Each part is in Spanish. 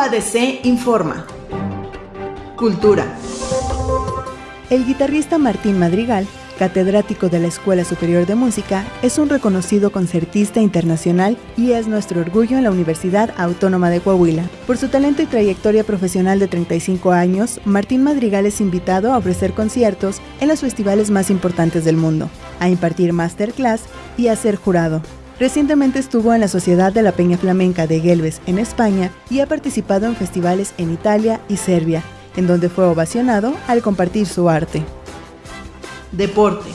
ADC informa. Cultura. El guitarrista Martín Madrigal, catedrático de la Escuela Superior de Música, es un reconocido concertista internacional y es nuestro orgullo en la Universidad Autónoma de Coahuila. Por su talento y trayectoria profesional de 35 años, Martín Madrigal es invitado a ofrecer conciertos en los festivales más importantes del mundo, a impartir masterclass y a ser jurado. Recientemente estuvo en la Sociedad de la Peña Flamenca de Gelbes en España y ha participado en festivales en Italia y Serbia, en donde fue ovacionado al compartir su arte. Deporte.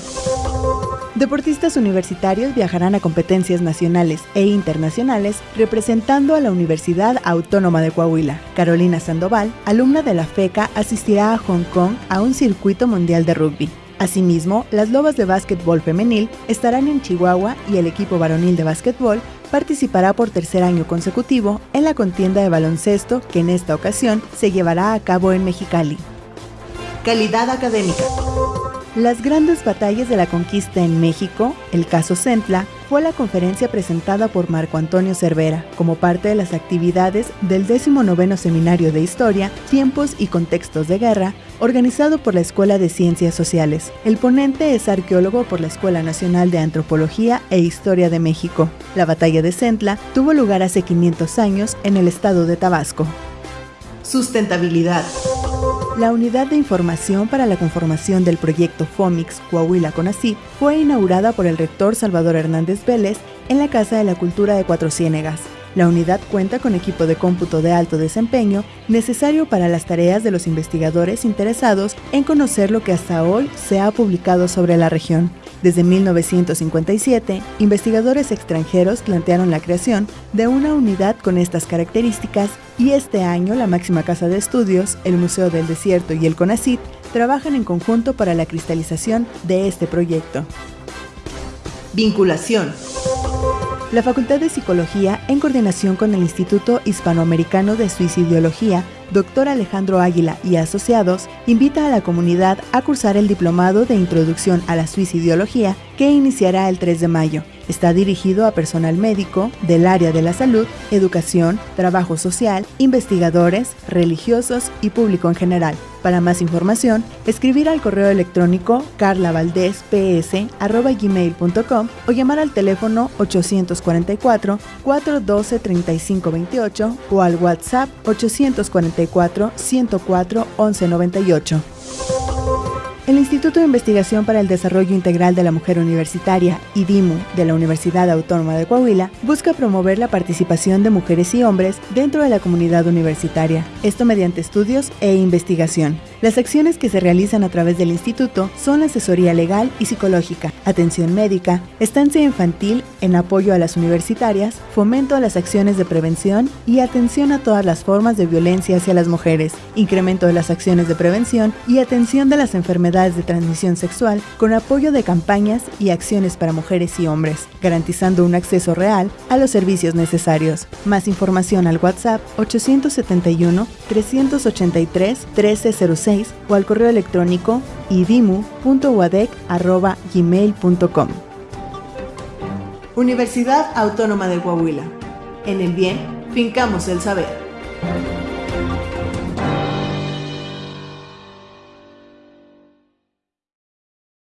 Deportistas universitarios viajarán a competencias nacionales e internacionales representando a la Universidad Autónoma de Coahuila. Carolina Sandoval, alumna de la FECA, asistirá a Hong Kong a un circuito mundial de rugby. Asimismo, las Lobas de Básquetbol Femenil estarán en Chihuahua y el equipo varonil de básquetbol participará por tercer año consecutivo en la contienda de baloncesto que en esta ocasión se llevará a cabo en Mexicali. Calidad académica. Las grandes batallas de la conquista en México, el caso Centla, fue la conferencia presentada por Marco Antonio Cervera como parte de las actividades del 19 Seminario de Historia, Tiempos y Contextos de Guerra, organizado por la Escuela de Ciencias Sociales. El ponente es arqueólogo por la Escuela Nacional de Antropología e Historia de México. La batalla de Centla tuvo lugar hace 500 años en el estado de Tabasco. Sustentabilidad. La unidad de información para la conformación del proyecto FOMIX Coahuila Conacid fue inaugurada por el rector Salvador Hernández Vélez en la Casa de la Cultura de Cuatro Ciénegas. La unidad cuenta con equipo de cómputo de alto desempeño necesario para las tareas de los investigadores interesados en conocer lo que hasta hoy se ha publicado sobre la región. Desde 1957, investigadores extranjeros plantearon la creación de una unidad con estas características y este año la máxima casa de estudios, el Museo del Desierto y el CONACYT trabajan en conjunto para la cristalización de este proyecto. Vinculación. La Facultad de Psicología, en coordinación con el Instituto Hispanoamericano de Suicidología, Dr. Alejandro Águila y Asociados, invita a la comunidad a cursar el Diplomado de Introducción a la Suicidología que iniciará el 3 de mayo. Está dirigido a personal médico del área de la salud, educación, trabajo social, investigadores, religiosos y público en general. Para más información, escribir al correo electrónico carlavaldesps.gmail.com o llamar al teléfono 844-412-3528 o al WhatsApp 844 104 1198. El Instituto de Investigación para el Desarrollo Integral de la Mujer Universitaria, IDIMU, de la Universidad Autónoma de Coahuila, busca promover la participación de mujeres y hombres dentro de la comunidad universitaria, esto mediante estudios e investigación. Las acciones que se realizan a través del instituto son asesoría legal y psicológica, atención médica, estancia infantil en apoyo a las universitarias, fomento a las acciones de prevención y atención a todas las formas de violencia hacia las mujeres, incremento de las acciones de prevención y atención de las enfermedades de transmisión sexual con apoyo de campañas y acciones para mujeres y hombres, garantizando un acceso real a los servicios necesarios. Más información al WhatsApp 871 383 1306 o al correo electrónico idimu.wadec.gmail.com. Universidad Autónoma de Coahuila. En el bien, fincamos el saber.